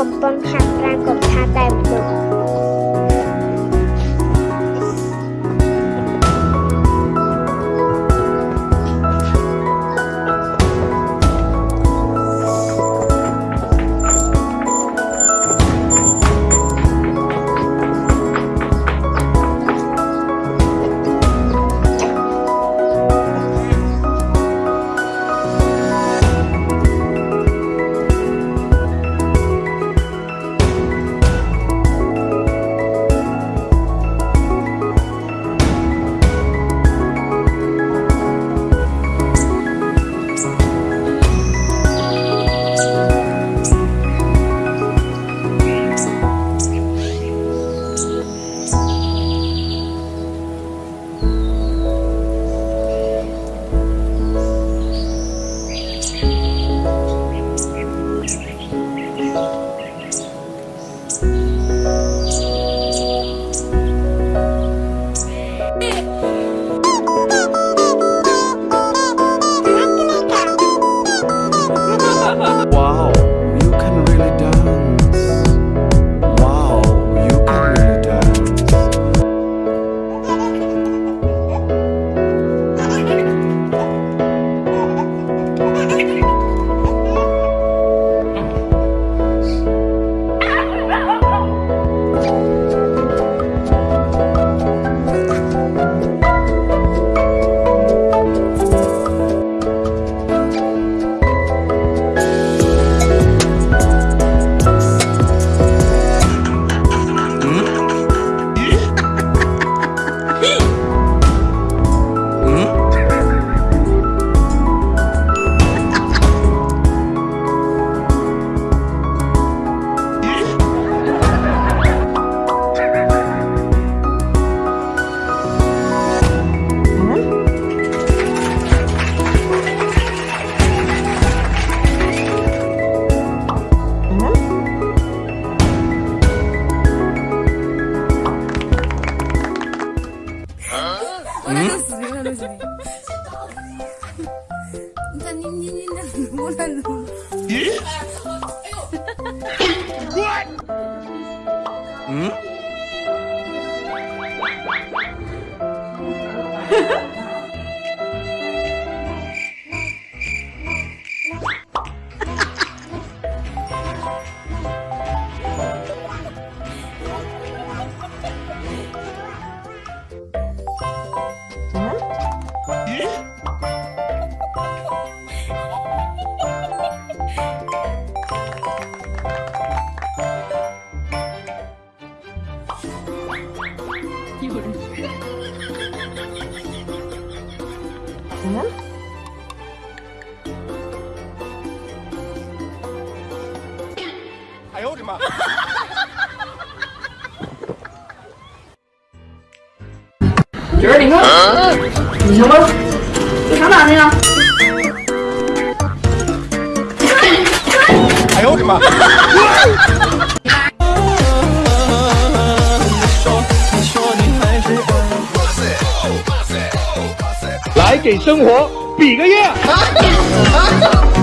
កំប៉ុនខាត់ប្រាំកំថាតែមនុស្ស 왜? 일단 님님님님 원하는 예? 응? んにんなの、もうなの。觉儿，你看，你行吗？这上哪去了？哎呦我的妈！ 来给生活比个耶！